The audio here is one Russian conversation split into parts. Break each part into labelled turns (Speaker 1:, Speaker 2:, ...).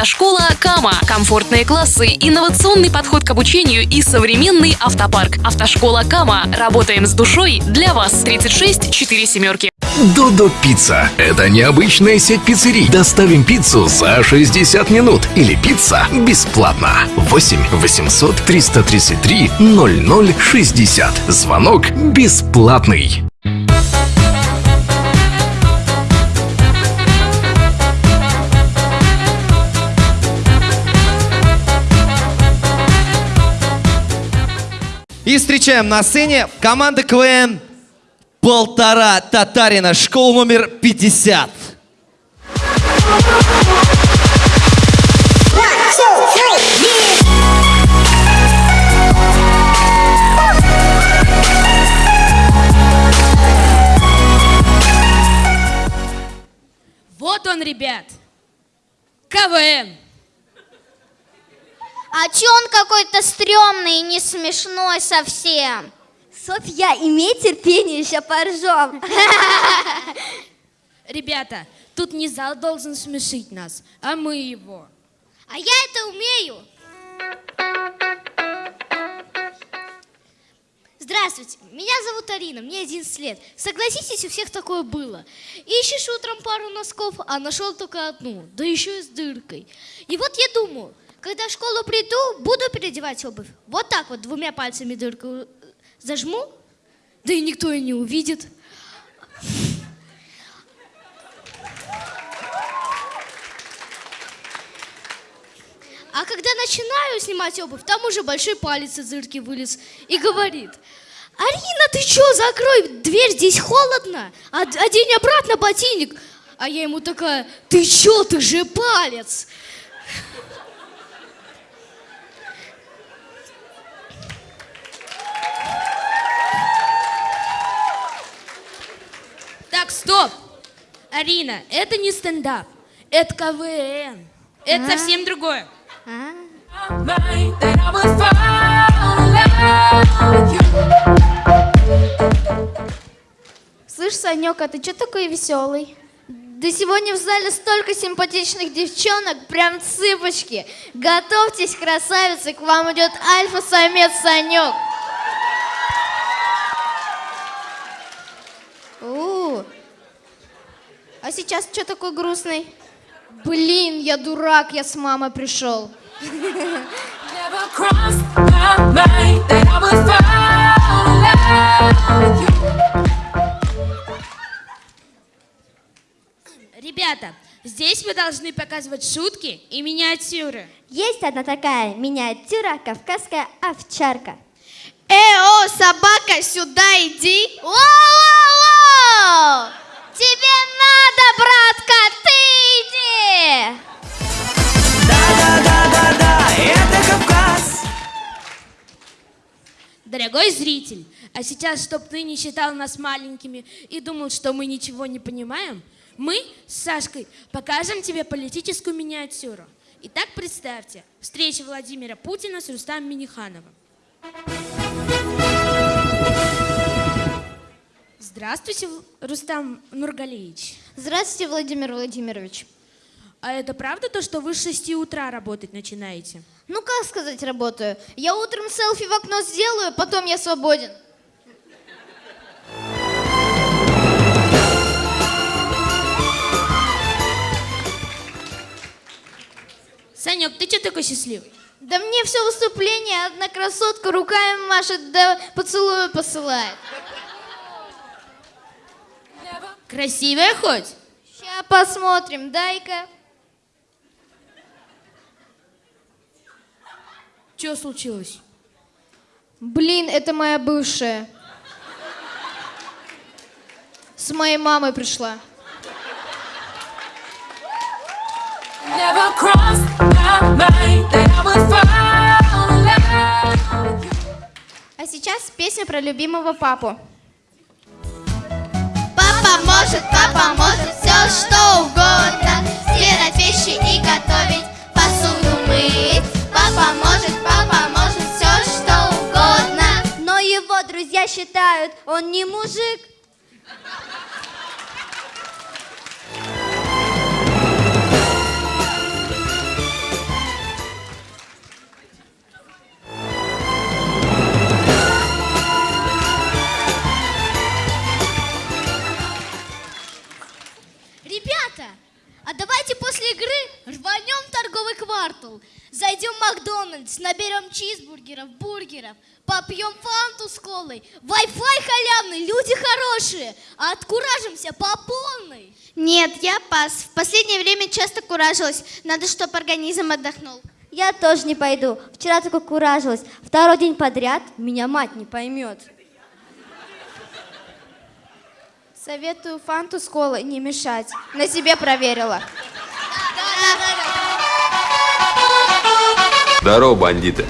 Speaker 1: Автошкола Кама. Комфортные классы, инновационный подход к обучению и современный автопарк. Автошкола Кама. Работаем с душой для вас. 36 4 семерки.
Speaker 2: Додо Пицца. Это необычная сеть пиццерий. Доставим пиццу за 60 минут. Или пицца бесплатно. 8 800 333 0060. Звонок бесплатный.
Speaker 3: И встречаем на сцене команда КВН «Полтора Татарина», школа номер 50.
Speaker 4: Вот он, ребят. КВН.
Speaker 5: А чё он какой-то стрёмный и не смешной совсем?
Speaker 6: Софья, имей терпение, еще поржем.
Speaker 4: Ребята, тут не зал должен смешить нас, а мы его.
Speaker 5: А я это умею. Здравствуйте, меня зовут Арина, мне 11 лет. Согласитесь, у всех такое было. Ищешь утром пару носков, а нашел только одну, да еще и с дыркой. И вот я думаю, когда в школу приду, буду переодевать обувь. Вот так вот, двумя пальцами дырку э, зажму, да и никто и не увидит. А когда начинаю снимать обувь, там уже большой палец из дырки вылез и говорит, Арина, ты что, закрой дверь, здесь холодно, одень обратно ботинник. А я ему такая, ты что, ты же палец.
Speaker 4: Стоп. Арина, это не стендап, это КВН. Это
Speaker 5: А?
Speaker 4: совсем другое.
Speaker 6: Слышь, Санек, а ты что такой веселый? Да сегодня в зале столько симпатичных девчонок, прям цыпочки. Готовьтесь, красавицы, к вам идет альфа-самец Санек. У, А сейчас что такой грустный? Блин, я дурак, я с мамой пришел.
Speaker 4: Ребята, здесь вы должны показывать шутки и миниатюры.
Speaker 6: Есть одна такая миниатюра кавказская овчарка. Эо, собака, сюда иди.
Speaker 5: Воу-воу-воу! Тебе надо, братка, ты иди!
Speaker 4: Дорогой зритель, а сейчас, чтоб ты не считал нас маленькими и думал, что мы ничего не понимаем, мы с Сашкой покажем тебе политическую миниатюру. Итак, представьте, встреча Владимира Путина с Рустамом Минихановым. Здравствуйте, Рустам Нургалиевич.
Speaker 6: Здравствуйте, Владимир Владимирович.
Speaker 4: А это правда то, что вы с 6 утра работать начинаете?
Speaker 6: Ну, как сказать, работаю? Я утром селфи в окно сделаю, потом я свободен.
Speaker 4: Санек, ты что такой счастливый?
Speaker 6: Да мне все выступление одна красотка руками машет, да поцелую посылает.
Speaker 4: Красивая хоть?
Speaker 6: Сейчас посмотрим, дай-ка.
Speaker 4: Что случилось?
Speaker 6: Блин, это моя бывшая. С моей мамой пришла. А сейчас песня про любимого папу.
Speaker 5: Папа может, папа может все что угодно. Стирать вещи и готовить, посуду мыть. Папа может, папа может все что угодно.
Speaker 6: Но его друзья считают, он не мужик.
Speaker 5: Квартал. Зайдем в Макдональдс, наберем чизбургеров, бургеров, попьем фанту с колой. Wi-Fi халявный, люди хорошие, а откуражимся по полной.
Speaker 6: Нет, я пас. В последнее время часто куражилась. Надо, чтобы организм отдохнул.
Speaker 7: Я тоже не пойду. Вчера только куражилась. Второй день подряд меня мать не поймет.
Speaker 6: Советую фанту с колой не мешать. На себе проверила.
Speaker 8: Здорово, бандиты.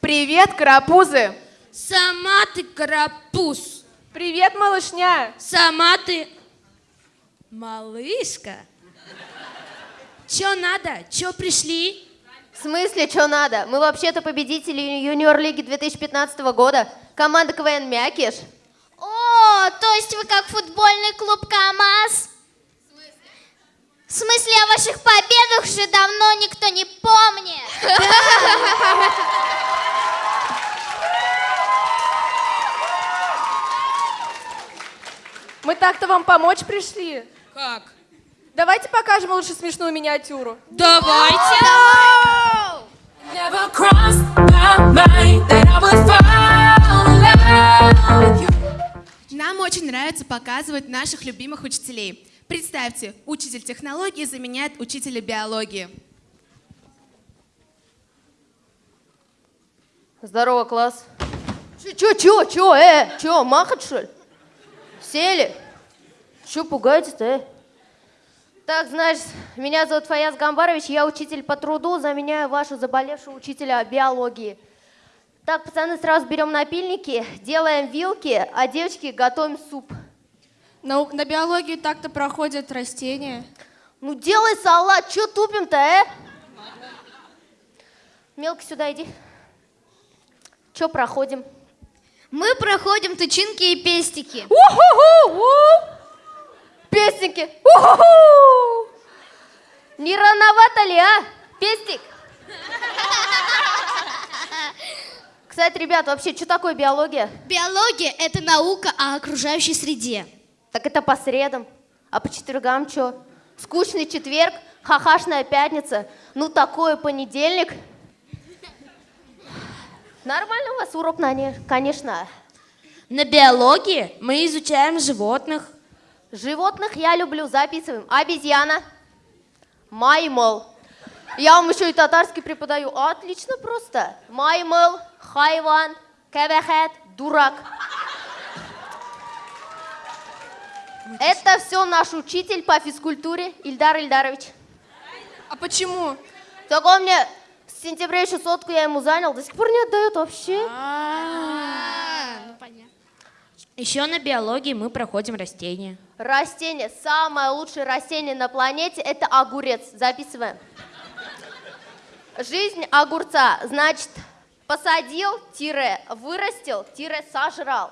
Speaker 9: Привет, карапузы!
Speaker 4: Сама ты карапуз.
Speaker 9: Привет, малышня!
Speaker 4: Сама ты малышка. Чё надо? Чё пришли?
Speaker 10: В смысле, что надо? Мы вообще-то победители юниор-лиги 2015 года. Команда КВН «Мякиш».
Speaker 6: О, то есть вы как футбольный клуб КамАЗ? В смысле, о ваших победах уже давно никто не помнит.
Speaker 9: Мы так-то вам помочь пришли.
Speaker 4: Как?
Speaker 9: Давайте покажем лучше смешную миниатюру.
Speaker 4: Давайте.
Speaker 11: Нам очень нравится показывать наших любимых учителей. Представьте, учитель технологии заменяет учителя биологии.
Speaker 10: Здорово, класс. Чё, чё, чё, чё, э, чё, махать, что ли? Сели? Чё пугаетесь-то, э? Так, значит, меня зовут Фаяз Гамбарович, я учитель по труду, заменяю вашу заболевшую учителя биологии. Так, пацаны, сразу берем напильники, делаем вилки, а девочки готовим суп.
Speaker 6: На, на биологии так-то проходят растения.
Speaker 10: Ну делай салат, чё тупим-то, э? Мелко сюда иди. Чё проходим?
Speaker 6: Мы проходим тычинки и пестики.
Speaker 10: У-ху-ху! Пестики! У-ху-ху! Не рановато ли, а? Пестик? Кстати, ребят, вообще, что такое биология?
Speaker 5: Биология – это наука о окружающей среде.
Speaker 10: Так это по средам. А по четвергам что? Скучный четверг, хахашная пятница. Ну, такой понедельник. Нормально у вас урок, нане- конечно.
Speaker 4: На биологии мы изучаем животных.
Speaker 10: Животных я люблю, записываем. Обезьяна, маймол. Я вам еще и татарский преподаю. Отлично просто. Маймол, хайван, кебехет, дурак. Это все наш учитель по физкультуре Ильдар Ильдарович.
Speaker 9: А почему?
Speaker 10: Так он мне с сентября еще сотку я ему занял, до сих пор не отдает вообще.
Speaker 4: Еще на биологии мы проходим растения.
Speaker 10: Растение, самое лучшее растение на планете – это огурец. Записываем. Жизнь огурца, значит, посадил, тире, вырастил, тире, сожрал.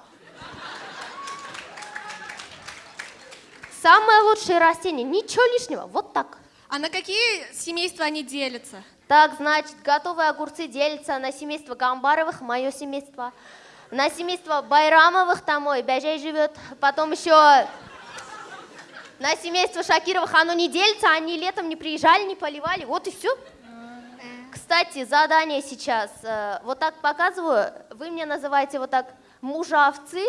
Speaker 10: Самое лучшее растение, ничего лишнего, вот так.
Speaker 9: А на какие семейства они делятся?
Speaker 10: Так, значит, готовые огурцы делятся на семейство Гамбаровых, мое семейство, на семейство Байрамовых, там мой Бяжай живет, потом еще на семейство Шакировых оно не делится, они летом не приезжали, не поливали, вот и все. Кстати, задание сейчас. э, Вот так показываю. Вы мне называете вот так мужа овцы,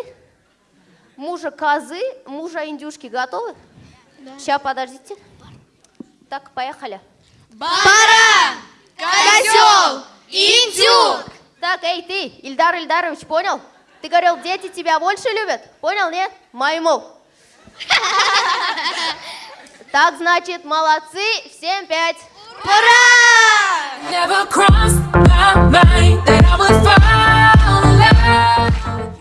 Speaker 10: мужа козы, мужа индюшки. Готовы? Сейчас, подождите. Так, поехали.
Speaker 6: Баран, козел, индюк.
Speaker 10: Так, эй, ты, Ильдар Ильдарович, понял? Ты говорил, дети тебя больше любят? Понял, нет? Маймол. Так, значит, молодцы, всем пять.
Speaker 12: Never crossed my mind that I would fall in love.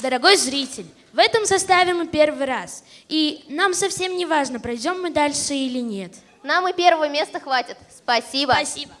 Speaker 4: Дорогой зритель, в этом составе мы первый раз. И нам совсем не важно, пройдем мы дальше или нет.
Speaker 10: Нам и первого места хватит. Спасибо.
Speaker 4: Спасибо.